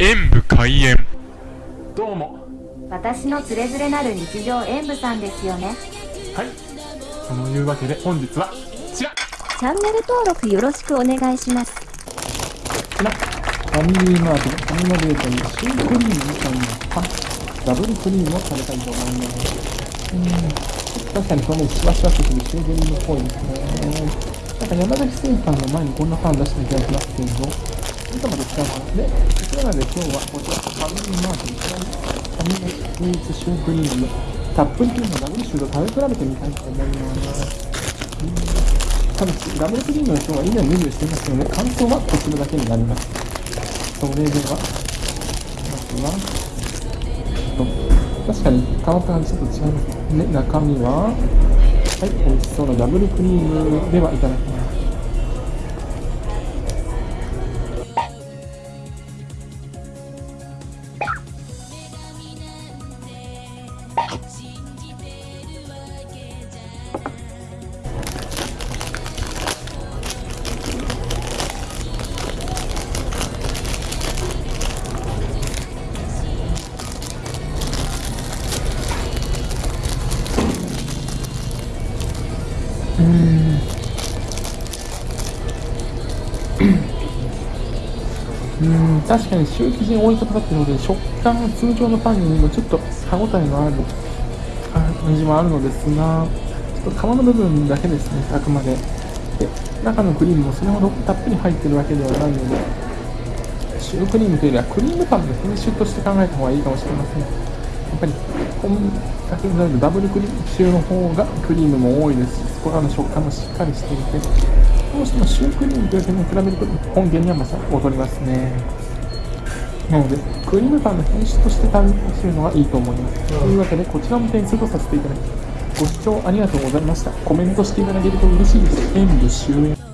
演武開演。どうも。私のつれづれなる日常演舞さんですよね。はい。そのいうわけで本日はこちら。チャンネル登録よろしくお願いします。ファミリーマートのファミマデートにシュークリームみたいなパン。ダブルクリームを食べたいと思います。うん。確かに表面シワシワとするシュークリームっぽいですね。なんか山崎製パンの前にこんなパン出した気がしますけどいつまで使うかなでそれなので今日はこちらファミリーマートファミマスイーツシュークリームたっぷりクリームのダブルシューと食べ比べてみたいと思いますただし、ダブルクリームの今日は以前メニューしていますので、感想はこちらだけになります。それでは、まずは、確かに変わった感じちょっと違いますね。中身は、はい、美味しそうなダブルクリームではいただきます。うん。確かにシュー生地に多いとかかってるので食感は通常のパンにもちょっと歯応えのある感じもあるのですがちょっと皮の部分だけですねあくまで。で中のクリームもそれほどたっぷり入ってるわけではないのでシュークリームというよりはクリームパンの品種として考えた方がいいかもしれません。ぱりこんだけになるダブルクリームシューの方がクリームも多いですしそこらの食感もしっかりしていてどうしてもシュークリームという点に比べると本源にはまた劣りますねなのでクリームパンの品種として食べるのがいいと思います。というわけでこちらも点数とさせていただきご視聴ありがとうございました。コメントしていただけると嬉しいです。演武終演